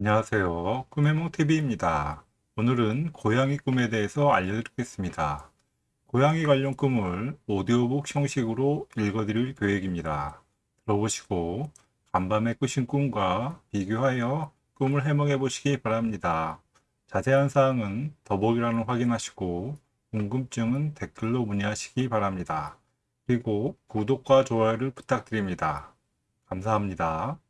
안녕하세요. 꿈해몽TV입니다. 오늘은 고양이 꿈에 대해서 알려드리겠습니다. 고양이 관련 꿈을 오디오북 형식으로 읽어드릴 계획입니다. 들어보시고 간밤에 꾸신 꿈과 비교하여 꿈을 해몽해 보시기 바랍니다. 자세한 사항은 더보기란을 확인하시고 궁금증은 댓글로 문의하시기 바랍니다. 그리고 구독과 좋아요를 부탁드립니다. 감사합니다.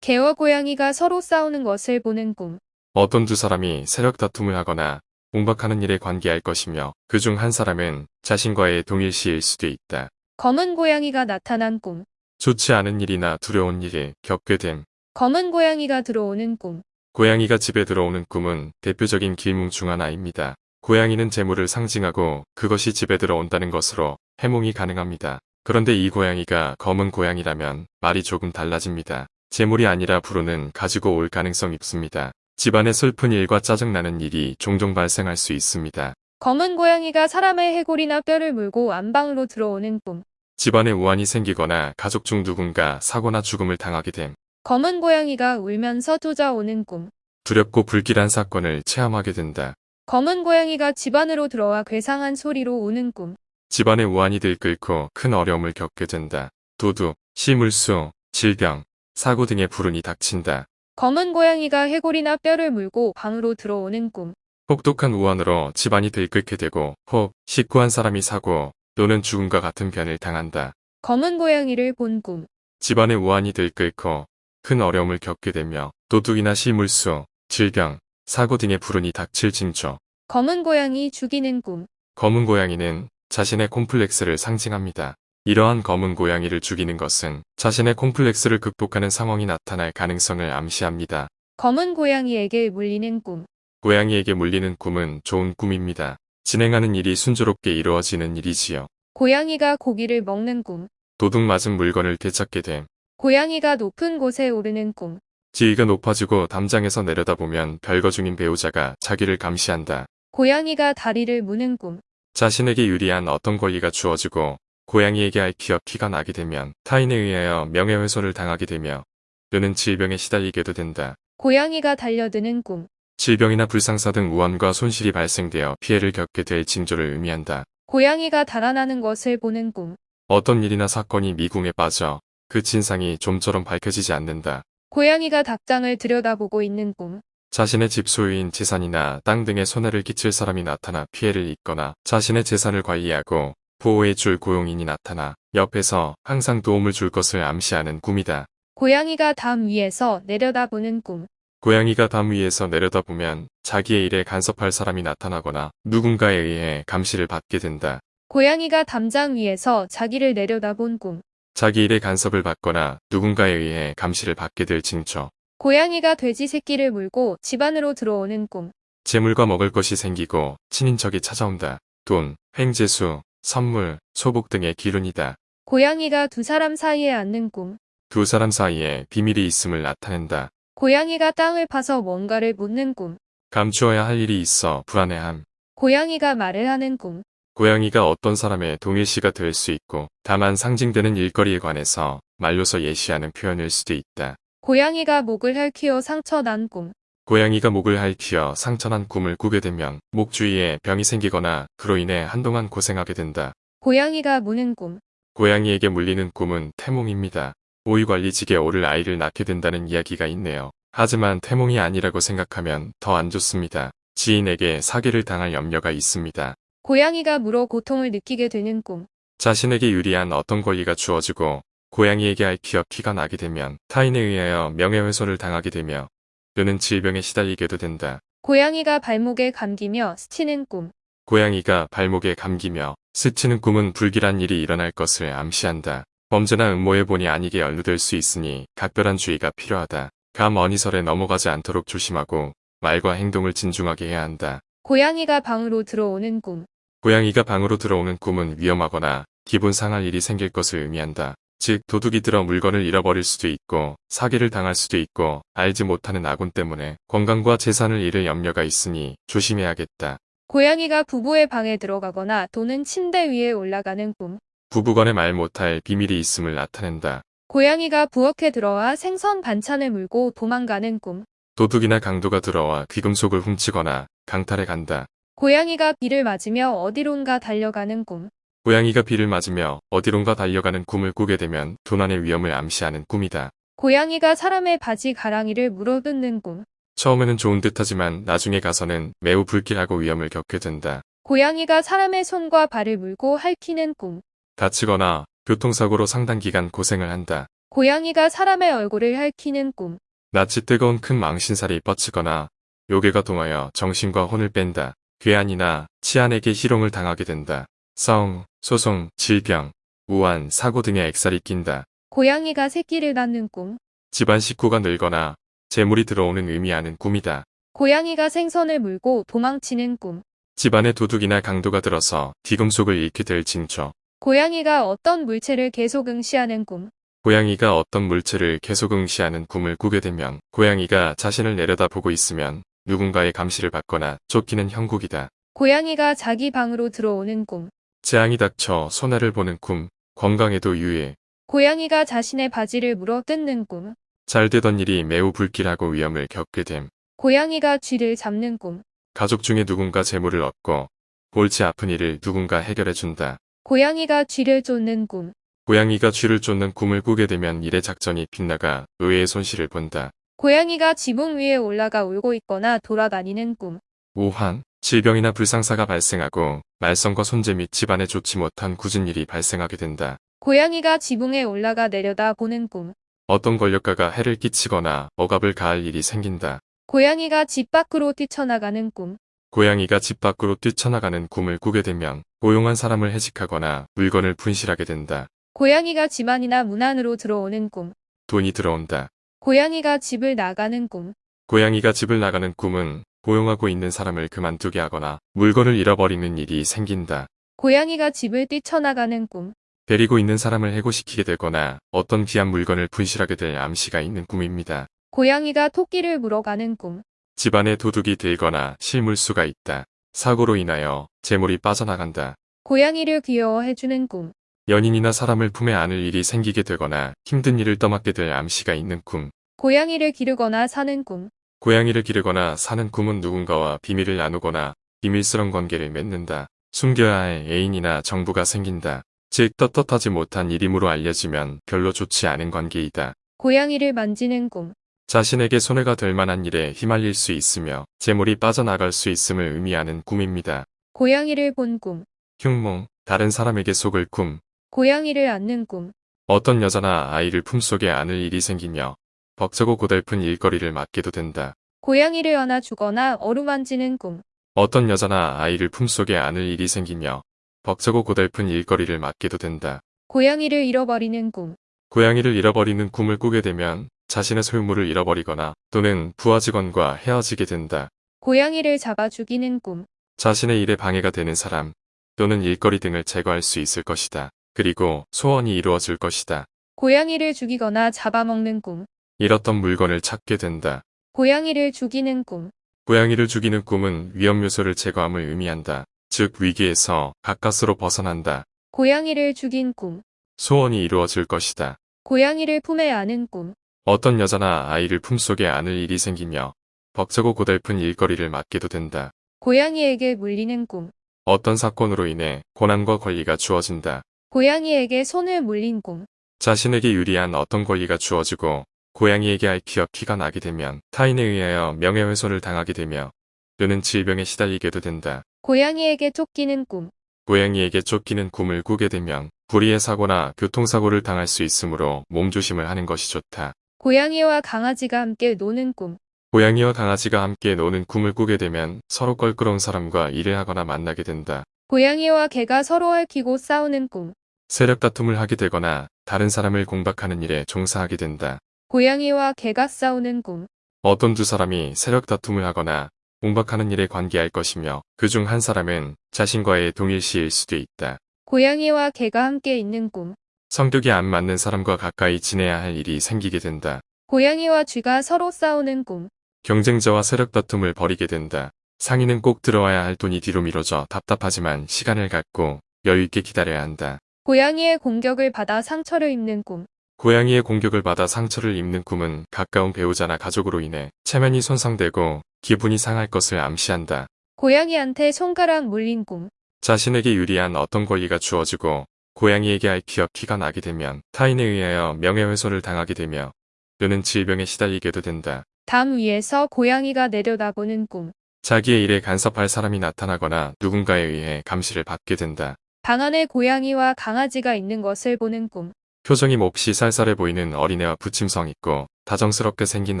개와 고양이가 서로 싸우는 것을 보는 꿈. 어떤 두 사람이 세력 다툼을 하거나 공박하는 일에 관계할 것이며 그 중 한 사람은 자신과의 동일시일 수도 있다. 검은 고양이가 나타난 꿈. 좋지 않은 일이나 두려운 일을 겪게 됨. 검은 고양이가 들어오는 꿈. 고양이가 집에 들어오는 꿈은 대표적인 길몽 중 하나입니다. 고양이는 재물을 상징하고 그것이 집에 들어온다는 것으로 해몽이 가능합니다. 그런데 이 고양이가 검은 고양이라면 말이 조금 달라집니다. 재물이 아니라 불운은 가지고 올 가능성이 있습니다. 집안에 슬픈 일과 짜증나는 일이 종종 발생할 수 있습니다. 검은 고양이가 사람의 해골이나 뼈를 물고 안방으로 들어오는 꿈. 집안에 우환이 생기거나 가족 중 누군가 사고나 죽음을 당하게 됨. 검은 고양이가 울면서 쫓아오는 꿈. 두렵고 불길한 사건을 체험하게 된다. 검은 고양이가 집 안으로 들어와 괴상한 소리로 우는 꿈. 집안에 우환이 들끓고 큰 어려움을 겪게 된다. 도둑, 시물수, 질병, 사고 등의 불운이 닥친다. 검은 고양이가 해골이나 뼈를 물고 방으로 들어오는 꿈. 혹독한 우환으로 집안이 들끓게 되고 혹 식구 한 사람이 사고 또는 죽음과 같은 변을 당한다. 검은 고양이를 본 꿈. 집안에 우환이 들끓고 큰 어려움을 겪게 되며 도둑이나 시물수, 질병, 사고 등의 불운이 닥칠 징조. 검은 고양이 죽이는 꿈. 검은 고양이는 자신의 콤플렉스를 상징합니다. 이러한 검은 고양이를 죽이는 것은 자신의 콤플렉스를 극복하는 상황이 나타날 가능성을 암시합니다. 검은 고양이에게 물리는 꿈. 고양이에게 물리는 꿈은 좋은 꿈입니다. 진행하는 일이 순조롭게 이루어지는 일이지요. 고양이가 고기를 먹는 꿈. 도둑 맞은 물건을 되찾게 됨. 고양이가 높은 곳에 오르는 꿈. 지위가 높아지고 담장에서 내려다보면 별거 중인 배우자가 자기를 감시한다. 고양이가 다리를 무는 꿈. 자신에게 유리한 어떤 권리가 주어지고 고양이에게 앓히어 피가 나게 되면 타인에 의하여 명예훼손을 당하게 되며 또는 질병에 시달리게도 된다. 고양이가 달려드는 꿈. 질병이나 불상사 등 우환과 손실이 발생되어 피해를 겪게 될 징조를 의미한다. 고양이가 달아나는 것을 보는 꿈. 어떤 일이나 사건이 미궁에 빠져 그 진상이 좀처럼 밝혀지지 않는다. 고양이가 닭장을 들여다보고 있는 꿈. 자신의 집 소유인 재산이나 땅 등에 손해를 끼칠 사람이 나타나 피해를 입거나 자신의 재산을 관리하고 보호해 줄 고용인이 나타나 옆에서 항상 도움을 줄 것을 암시하는 꿈이다. 고양이가 담 위에서 내려다보는 꿈. 고양이가 담 위에서 내려다보면 자기의 일에 간섭할 사람이 나타나거나 누군가에 의해 감시를 받게 된다. 고양이가 담장 위에서 자기를 내려다본 꿈. 자기 일에 간섭을 받거나 누군가에 의해 감시를 받게 될 징조. 고양이가 돼지 새끼를 물고 집 안으로 들어오는 꿈. 재물과 먹을 것이 생기고 친인척이 찾아온다. 돈, 횡재수, 선물, 소복 등의 기운이다. 고양이가 두 사람 사이에 앉는 꿈. 두 사람 사이에 비밀이 있음을 나타낸다. 고양이가 땅을 파서 뭔가를 묻는 꿈. 감추어야 할 일이 있어 불안해함. 고양이가 말을 하는 꿈. 고양이가 어떤 사람의 동일시가 될 수 있고 다만 상징되는 일거리에 관해서 말로서 예시하는 표현일 수도 있다. 고양이가 목을 핥히어 상처 난 꿈. 고양이가 목을 핥히어 상처난 꿈을 꾸게 되면 목 주위에 병이 생기거나 그로 인해 한동안 고생하게 된다. 고양이가 무는 꿈. 고양이에게 물리는 꿈은 태몽입니다. 오유관리직에 오를 아이를 낳게 된다는 이야기가 있네요. 하지만 태몽이 아니라고 생각하면 더 안 좋습니다. 지인에게 사기를 당할 염려가 있습니다. 고양이가 물어 고통을 느끼게 되는 꿈. 자신에게 유리한 어떤 권리가 주어지고 고양이에게 앓히어 피가 나게 되면 타인에 의하여 명예훼손을 당하게 되며 또는 질병에 시달리게도 된다. 고양이가 발목에 감기며 스치는 꿈. 고양이가 발목에 감기며 스치는 꿈은 불길한 일이 일어날 것을 암시한다. 범죄나 음모의 본이 아니게 연루될 수 있으니 각별한 주의가 필요하다. 감 어니설에 넘어가지 않도록 조심하고 말과 행동을 진중하게 해야 한다. 고양이가 방으로 들어오는 꿈. 고양이가 방으로 들어오는 꿈은 위험하거나 기분 상할 일이 생길 것을 의미한다. 즉 도둑이 들어 물건을 잃어버릴 수도 있고 사기를 당할 수도 있고 알지 못하는 아군 때문에 건강과 재산을 잃을 염려가 있으니 조심해야겠다. 고양이가 부부의 방에 들어가거나 또는 침대 위에 올라가는 꿈. 부부간에 말 못할 비밀이 있음을 나타낸다. 고양이가 부엌에 들어와 생선 반찬을 물고 도망가는 꿈. 도둑이나 강도가 들어와 귀금속을 훔치거나 강탈해 간다. 고양이가 비를 맞으며 어디론가 달려가는 꿈. 고양이가 비를 맞으며 어디론가 달려가는 꿈을 꾸게 되면 도난의 위험을 암시하는 꿈이다. 고양이가 사람의 바지 가랑이를 물어뜯는 꿈. 처음에는 좋은 듯하지만 나중에 가서는 매우 불길하고 위험을 겪게 된다. 고양이가 사람의 손과 발을 물고 핥히는 꿈. 다치거나 교통사고로 상당 기간 고생을 한다. 고양이가 사람의 얼굴을 핥히는 꿈. 낯이 뜨거운 큰 망신살이 뻗치거나 요괴가 동하여 정신과 혼을 뺀다. 괴한이나 치안에게 희롱을 당하게 된다. 싸움, 소송, 질병, 우한, 사고 등의 액살이 낀다. 고양이가 새끼를 낳는 꿈. 집안 식구가 늘거나 재물이 들어오는 의미하는 꿈이다. 고양이가 생선을 물고 도망치는 꿈. 집안에 도둑이나 강도가 들어서 뒤금속을 잃게 될 징조. 고양이가 어떤 물체를 계속 응시하는 꿈. 고양이가 어떤 물체를 계속 응시하는 꿈을 꾸게 되면 고양이가 자신을 내려다보고 있으면 누군가의 감시를 받거나 쫓기는 형국이다. 고양이가 자기 방으로 들어오는 꿈. 재앙이 닥쳐 손해를 보는 꿈, 건강에도 유해. 고양이가 자신의 바지를 물어 뜯는 꿈. 잘 되던 일이 매우 불길하고 위험을 겪게 됨. 고양이가 쥐를 잡는 꿈. 가족 중에 누군가 재물을 얻고 골치 아픈 일을 누군가 해결해 준다. 고양이가 쥐를 쫓는 꿈. 고양이가 쥐를 쫓는 꿈을 꾸게 되면 일의 작전이 빗나가 의외의 손실을 본다. 고양이가 지붕 위에 올라가 울고 있거나 돌아다니는 꿈. 우환, 질병이나 불상사가 발생하고 말썽과 손재 및 집안에 좋지 못한 굳은 일이 발생하게 된다. 고양이가 지붕에 올라가 내려다 보는 꿈. 어떤 권력가가 해를 끼치거나 억압을 가할 일이 생긴다. 고양이가 집 밖으로 뛰쳐나가는 꿈. 고양이가 집 밖으로 뛰쳐나가는 꿈을 꾸게 되면 고용한 사람을 해직하거나 물건을 분실하게 된다. 고양이가 집 안이나 문 안으로 들어오는 꿈. 돈이 들어온다. 고양이가 집을 나가는 꿈. 고양이가 집을 나가는 꿈은 고용하고 있는 사람을 그만두게 하거나 물건을 잃어버리는 일이 생긴다. 고양이가 집을 뛰쳐나가는 꿈. 데리고 있는 사람을 해고시키게 되거나 어떤 귀한 물건을 분실하게 될 암시가 있는 꿈입니다. 고양이가 토끼를 물어가는 꿈. 집안에 도둑이 들거나 실물수가 있다. 사고로 인하여 재물이 빠져나간다. 고양이를 귀여워해주는 꿈. 연인이나 사람을 품에 안을 일이 생기게 되거나 힘든 일을 떠맡게 될 암시가 있는 꿈. 고양이를 기르거나 사는 꿈. 고양이를 기르거나 사는 꿈은 누군가와 비밀을 나누거나 비밀스런 관계를 맺는다. 숨겨야 할 애인이나 정부가 생긴다. 즉 떳떳하지 못한 일임으로 알려지면 별로 좋지 않은 관계이다. 고양이를 만지는 꿈. 자신에게 손해가 될 만한 일에 휘말릴 수 있으며 재물이 빠져나갈 수 있음을 의미하는 꿈입니다. 고양이를 본 꿈. 흉몽, 다른 사람에게 속을 꿈, 고양이를 안는 꿈. 어떤 여자나 아이를 품속에 안을 일이 생기며 벅차고 고달픈 일거리를 맡게도 된다. 고양이를 안아 주거나 어루만지는 꿈. 어떤 여자나 아이를 품속에 안을 일이 생기며 벅차고 고달픈 일거리를 맡게도 된다. 고양이를 잃어버리는 꿈. 고양이를 잃어버리는 꿈을 꾸게 되면 자신의 소유물을 잃어버리거나 또는 부하 직원과 헤어지게 된다. 고양이를 잡아 죽이는 꿈. 자신의 일에 방해가 되는 사람 또는 일거리 등을 제거할 수 있을 것이다. 그리고 소원이 이루어질 것이다. 고양이를 죽이거나 잡아먹는 꿈. 잃었던 물건을 찾게 된다. 고양이를 죽이는 꿈. 고양이를 죽이는 꿈은 위험 요소를 제거함을 의미한다. 즉 위기에서 가까스로 벗어난다. 고양이를 죽인 꿈. 소원이 이루어질 것이다. 고양이를 품에 안은 꿈. 어떤 여자나 아이를 품속에 안을 일이 생기며 벅차고 고달픈 일거리를 맡게도 된다. 고양이에게 물리는 꿈. 어떤 사건으로 인해 고난과 권리가 주어진다. 고양이에게 손을 물린 꿈. 자신에게 유리한 어떤 권리가 주어지고 고양이에게 앓히어 피가 나게 되면 타인에 의하여 명예훼손을 당하게 되며 또는 질병에 시달리게도 된다. 고양이에게 쫓기는 꿈. 고양이에게 쫓기는 꿈을 꾸게 되면 불의의 사고나 교통사고를 당할 수 있으므로 몸조심을 하는 것이 좋다. 고양이와 강아지가 함께 노는 꿈. 고양이와 강아지가 함께 노는 꿈을 꾸게 되면 서로 껄끄러운 사람과 일을 하거나 만나게 된다. 고양이와 개가 서로 얽히고 싸우는 꿈. 세력 다툼을 하게 되거나 다른 사람을 공박하는 일에 종사하게 된다. 고양이와 개가 싸우는 꿈. 어떤 두 사람이 세력 다툼을 하거나 공박하는 일에 관계할 것이며 그 중 한 사람은 자신과의 동일시일 수도 있다. 고양이와 개가 함께 있는 꿈. 성격이 안 맞는 사람과 가까이 지내야 할 일이 생기게 된다. 고양이와 쥐가 서로 싸우는 꿈. 경쟁자와 세력 다툼을 벌이게 된다. 상인은 꼭 들어와야 할 돈이 뒤로 미뤄져 답답하지만 시간을 갖고 여유 있게 기다려야 한다. 고양이의 공격을 받아 상처를 입는 꿈. 고양이의 공격을 받아 상처를 입는 꿈은 가까운 배우자나 가족으로 인해 체면이 손상되고 기분이 상할 것을 암시한다. 고양이한테 손가락 물린 꿈. 자신에게 유리한 어떤 권리가 주어지고 고양이에게 앓히어 키가 나게 되면 타인에 의하여 명예훼손을 당하게 되며 또는 질병에 시달리게도 된다. 담 위에서 고양이가 내려다보는 꿈. 자기의 일에 간섭할 사람이 나타나거나 누군가에 의해 감시를 받게 된다. 방 안에 고양이와 강아지가 있는 것을 보는 꿈. 표정이 몹시 쌀쌀해 보이는 어린애와 부침성 있고 다정스럽게 생긴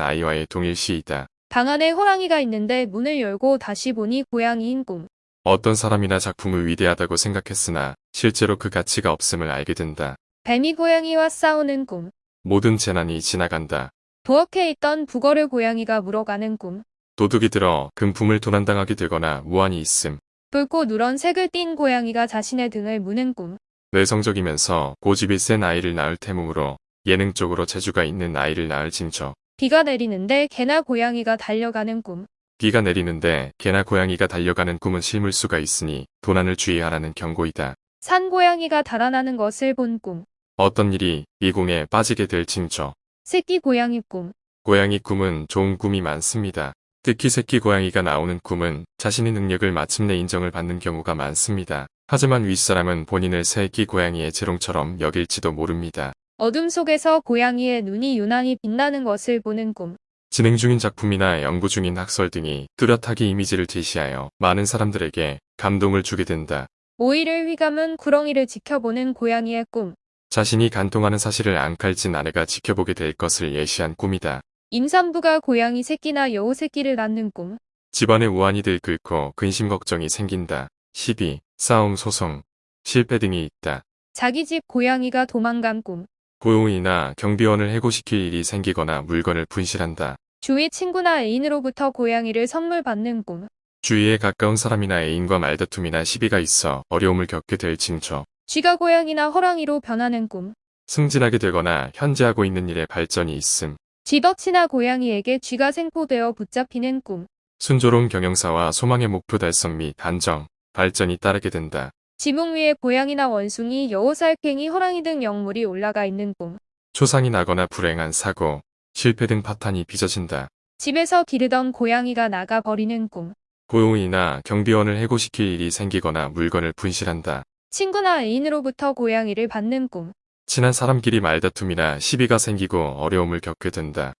아이와의 동일시이다. 방 안에 호랑이가 있는데 문을 열고 다시 보니 고양이인 꿈. 어떤 사람이나 작품을 위대하다고 생각했으나 실제로 그 가치가 없음을 알게 된다. 뱀이 고양이와 싸우는 꿈. 모든 재난이 지나간다. 부엌에 있던 북어를 고양이가 물어가는 꿈. 도둑이 들어 금품을 도난당하게 되거나 무한히 있음. 붉고 누런 색을 띤 고양이가 자신의 등을 무는 꿈. 내성적이면서 고집이 센 아이를 낳을 태몽으로 예능적으로 재주가 있는 아이를 낳을 징조. 비가 내리는데 개나 고양이가 달려가는 꿈. 비가 내리는데 개나 고양이가 달려가는 꿈은 실물수가 있으니 도난을 주의하라는 경고이다. 산 고양이가 달아나는 것을 본 꿈. 어떤 일이 미궁에 빠지게 될 징조. 새끼 고양이 꿈. 고양이 꿈은 좋은 꿈이 많습니다. 특히 새끼 고양이가 나오는 꿈은 자신의 능력을 마침내 인정을 받는 경우가 많습니다. 하지만 윗사람은 본인을 새끼 고양이의 재롱처럼 여길지도 모릅니다. 어둠 속에서 고양이의 눈이 유난히 빛나는 것을 보는 꿈. 진행 중인 작품이나 연구 중인 학설 등이 뚜렷하게 이미지를 제시하여 많은 사람들에게 감동을 주게 된다. 오이를 휘감은 구렁이를 지켜보는 고양이의 꿈. 자신이 간통하는 사실을 앙칼진 아내가 지켜보게 될 것을 예시한 꿈이다. 임산부가 고양이 새끼나 여우 새끼를 낳는 꿈. 집안에 우환이 들끓고 근심 걱정이 생긴다. 시비, 싸움, 소송, 실패 등이 있다. 자기 집 고양이가 도망간 꿈. 고용이나 경비원을 해고시킬 일이 생기거나 물건을 분실한다. 주위 친구나 애인으로부터 고양이를 선물 받는 꿈. 주위에 가까운 사람이나 애인과 말다툼이나 시비가 있어 어려움을 겪게 될 징조. 쥐가 고양이나 호랑이로 변하는 꿈. 승진하게 되거나 현재 하고 있는 일에 발전이 있음. 쥐덕치나 고양이에게 쥐가 생포되어 붙잡히는 꿈. 순조로운 경영사와 소망의 목표 달성 및 안정, 발전이 따르게 된다. 지붕 위에 고양이나 원숭이, 여우 살쾡이, 호랑이 등 영물이 올라가 있는 꿈. 초상이 나거나 불행한 사고, 실패 등 파탄이 빚어진다. 집에서 기르던 고양이가 나가 버리는 꿈. 고용이나 경비원을 해고시킬 일이 생기거나 물건을 분실한다. 친구나 애인으로부터 고양이를 받는 꿈. 친한 사람끼리 말다툼이나 시비가 생기고 어려움을 겪게 된다.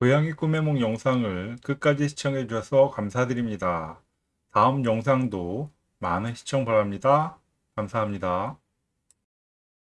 고양이 꿈의 몽 영상을 끝까지 시청해 주셔서 감사드립니다. 다음 영상도 많은 시청 바랍니다. 감사합니다.